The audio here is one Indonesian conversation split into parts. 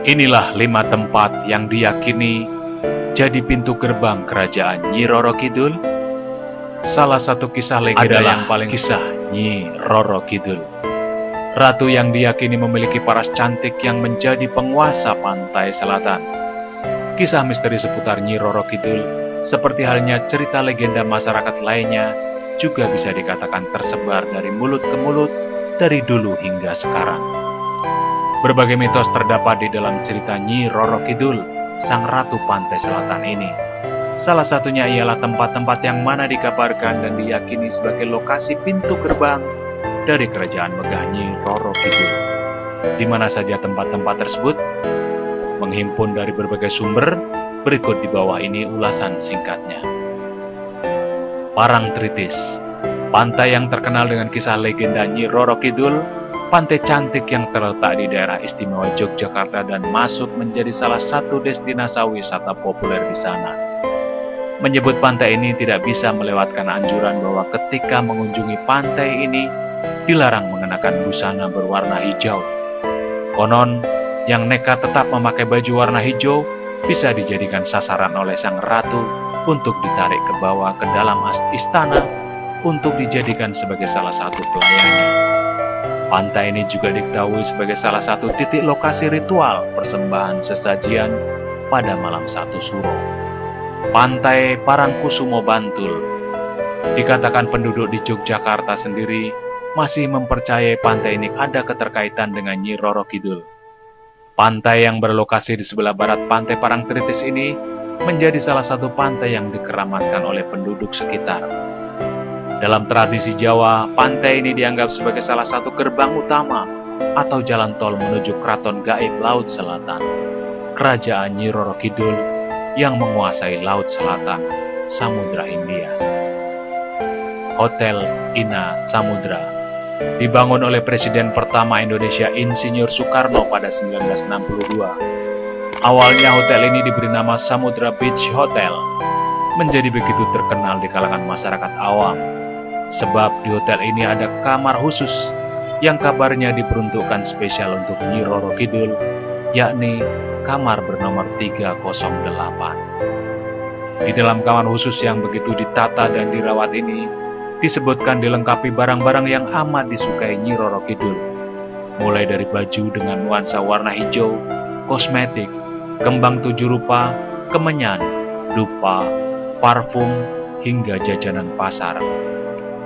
Inilah lima tempat yang diyakini jadi pintu gerbang kerajaan Nyi Roro Kidul. Salah satu kisah legenda Adalah yang paling kisah Nyi Roro Kidul. Ratu yang diyakini memiliki paras cantik yang menjadi penguasa pantai selatan. Kisah misteri seputar Nyi Roro Kidul, seperti halnya cerita legenda masyarakat lainnya, juga bisa dikatakan tersebar dari mulut ke mulut dari dulu hingga sekarang. Berbagai mitos terdapat di dalam cerita Nyi Roro Kidul, sang ratu pantai selatan ini. Salah satunya ialah tempat-tempat yang mana dikabarkan dan diyakini sebagai lokasi pintu gerbang dari kerajaan megah Nyi Roro Kidul. Di mana saja tempat-tempat tersebut menghimpun dari berbagai sumber, berikut di bawah ini ulasan singkatnya. Parang Tritis, pantai yang terkenal dengan kisah legenda Nyi Roro Kidul, pantai cantik yang terletak di daerah istimewa Yogyakarta dan masuk menjadi salah satu destinasi wisata populer di sana. Menyebut pantai ini tidak bisa melewatkan anjuran bahwa ketika mengunjungi pantai ini, dilarang mengenakan busana berwarna hijau. Konon, yang nekat tetap memakai baju warna hijau bisa dijadikan sasaran oleh sang ratu untuk ditarik ke bawah ke dalam istana untuk dijadikan sebagai salah satu pelayannya. Pantai ini juga diketahui sebagai salah satu titik lokasi ritual persembahan sesajian pada malam satu suro. Pantai Parangkusumo Bantul Dikatakan penduduk di Yogyakarta sendiri masih mempercayai pantai ini ada keterkaitan dengan Nyi Roro Kidul. Pantai yang berlokasi di sebelah barat pantai Parangtritis ini menjadi salah satu pantai yang dikeramatkan oleh penduduk sekitar. Dalam tradisi Jawa, pantai ini dianggap sebagai salah satu gerbang utama atau jalan tol menuju keraton gaib Laut Selatan, Kerajaan Nyi Roro Kidul yang menguasai Laut Selatan, Samudra Hindia. Hotel Ina Samudra dibangun oleh Presiden pertama Indonesia Insinyur Soekarno pada 1962. Awalnya hotel ini diberi nama Samudra Beach Hotel, menjadi begitu terkenal di kalangan masyarakat awam. Sebab di hotel ini ada kamar khusus yang kabarnya diperuntukkan spesial untuk Nyi Roro Kidul, yakni kamar bernomor 308. Di dalam kamar khusus yang begitu ditata dan dirawat ini, disebutkan dilengkapi barang-barang yang amat disukai Nyi Roro Kidul, mulai dari baju dengan nuansa warna hijau, kosmetik, kembang tujuh rupa, kemenyan, dupa, parfum, hingga jajanan pasar.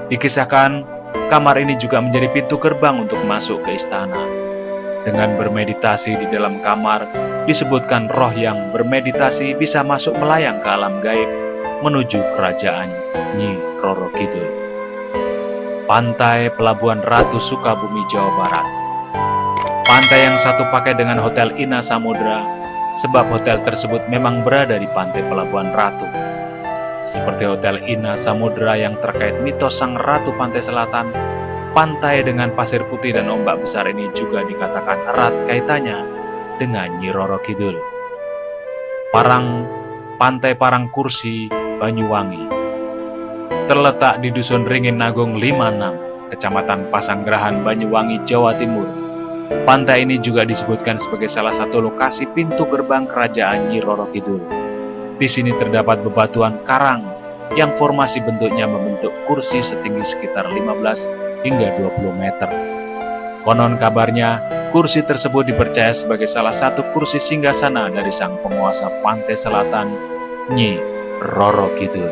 Dikisahkan, kamar ini juga menjadi pintu gerbang untuk masuk ke istana. Dengan bermeditasi di dalam kamar, disebutkan roh yang bermeditasi bisa masuk melayang ke alam gaib menuju kerajaan Nyi Roro Kidul. Pantai Pelabuhan Ratu Sukabumi, Jawa Barat. Pantai yang satu pakai dengan Hotel Ina Samudra, sebab hotel tersebut memang berada di pantai Pelabuhan Ratu. Seperti Hotel Ina Samudra yang terkait mitos Sang Ratu Pantai Selatan, pantai dengan pasir putih dan ombak besar ini juga dikatakan erat kaitannya dengan Nyi Roro Kidul. Parang Pantai Parang Kursi, Banyuwangi terletak di Dusun Ringin Agung 56, Kecamatan Pasanggerahan, Banyuwangi, Jawa Timur. Pantai ini juga disebutkan sebagai salah satu lokasi pintu gerbang kerajaan Nyi Roro Kidul. Di sini terdapat bebatuan karang yang formasi bentuknya membentuk kursi setinggi sekitar 15 hingga 20 meter. Konon kabarnya, kursi tersebut dipercaya sebagai salah satu kursi singgasana dari sang penguasa pantai selatan, Nyi Roro Kidul.